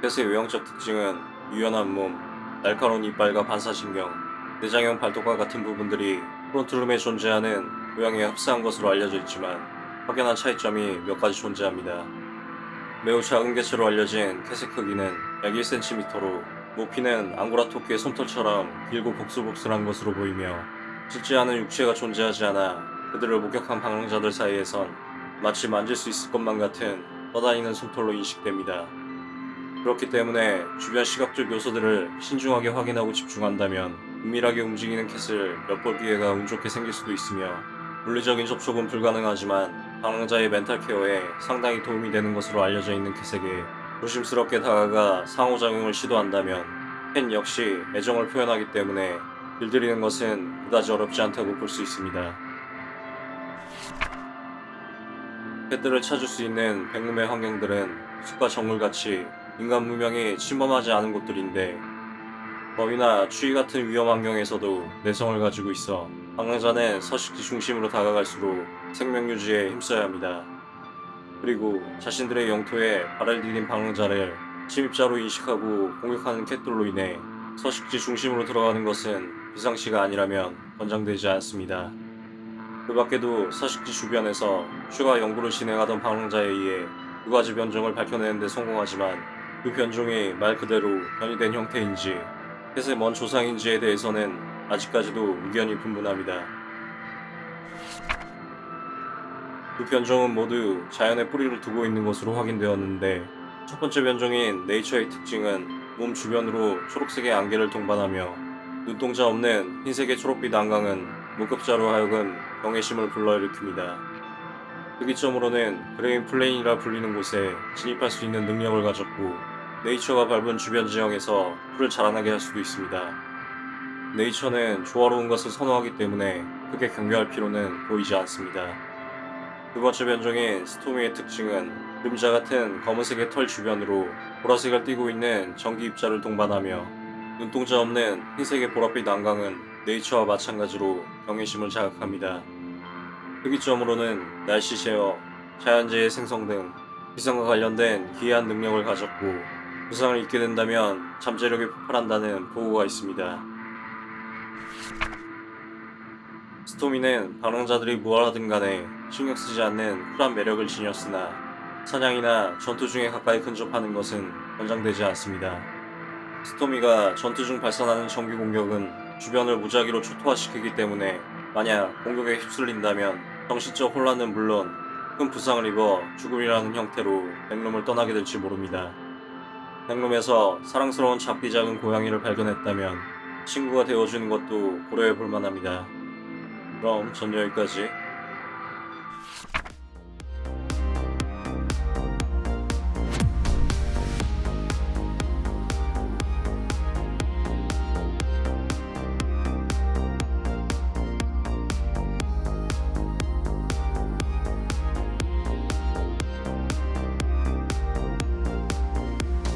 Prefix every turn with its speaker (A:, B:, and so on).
A: 캣의 외형적 특징은 유연한 몸, 날카로운 이빨과 반사신경, 내장형 발톱과 같은 부분들이 프론트룸에 존재하는 모양에 흡사한 것으로 알려져 있지만 확연한 차이점이 몇 가지 존재합니다. 매우 작은 개체로 알려진 캣의 크기는 약 1cm로 높이는 앙고라 토끼의 솜털처럼 길고 복슬복슬한 것으로 보이며 실제하는 육체가 존재하지 않아 그들을 목격한 방랑자들 사이에선 마치 만질 수 있을 것만 같은 떠다니는 솜털로 인식됩니다. 그렇기 때문에 주변 시각적 요소들을 신중하게 확인하고 집중한다면 은밀하게 움직이는 캣을 엿볼 기회가 운 좋게 생길 수도 있으며 물리적인 접촉은 불가능하지만 방랑자의 멘탈 케어에 상당히 도움이 되는 것으로 알려져 있는 캣에게 조심스럽게 다가가 상호작용을 시도한다면 캣 역시 애정을 표현하기 때문에 길들이는 것은 그다지 어렵지 않다고 볼 수 있습니다. 캣들을 찾을 수 있는 백룸의 환경들은 숲과 정글같이 인간 문명이 침범하지 않은 곳들인데 범위나 추위 같은 위험 환경에서도 내성을 가지고 있어 방랑자는 서식지 중심으로 다가갈수록 생명 유지에 힘써야 합니다. 그리고 자신들의 영토에 발을 디딘 방랑자를 침입자로 인식하고 공격하는 캣들로 인해 서식지 중심으로 들어가는 것은 비상시가 아니라면 권장되지 않습니다. 그 밖에도 서식지 주변에서 추가 연구를 진행하던 방랑자에 의해 두 가지 변종을 밝혀내는 데 성공하지만 그 변종이 말 그대로 변이된 형태인지 캣의 먼 조상인지에 대해서는 아직까지도 의견이 분분합니다. 두 변종은 모두 자연에 뿌리를 두고 있는 것으로 확인되었는데 첫 번째 변종인 네이처의 특징은 몸 주변으로 초록색의 안개를 동반하며 눈동자 없는 흰색의 초록빛 안광은 목격자로 하여금 경외심을 불러일으킵니다. 특이점으로는 그레인 플레인이라 불리는 곳에 진입할 수 있는 능력을 가졌고 네이처가 밟은 주변 지형에서 풀을 자라나게 할 수도 있습니다. 네이처는 조화로운 것을 선호하기 때문에 크게 경계할 필요는 보이지 않습니다. 두 번째 변종인 스토미의 특징은 그림자 같은 검은색의 털 주변으로 보라색을 띠고 있는 전기 입자를 동반하며 눈동자 없는 흰색의 보랏빛 안강은 네이처와 마찬가지로 경외심을 자극합니다. 특이점으로는 날씨 제어, 자연재해 생성 등 기상과 관련된 기이한 능력을 가졌고 부상을 입게 된다면 잠재력이 폭발한다는 보고가 있습니다. 스토미는 방랑자들이 무얼 하든 간에 신경 쓰지 않는 쿨한 매력을 지녔으나 사냥이나 전투 중에 가까이 근접하는 것은 권장되지 않습니다. 스토미가 전투 중 발산하는 전기 공격은 주변을 무작위로 초토화시키기 때문에 만약 공격에 휩쓸린다면 정신적 혼란은 물론 큰 부상을 입어 죽음이라는 형태로 백룸을 떠나게 될지 모릅니다. 백룸에서 사랑스러운 작디 작은 고양이를 발견했다면 친구가 되어주는 것도 고려해 볼 만합니다. 그럼 전 여기까지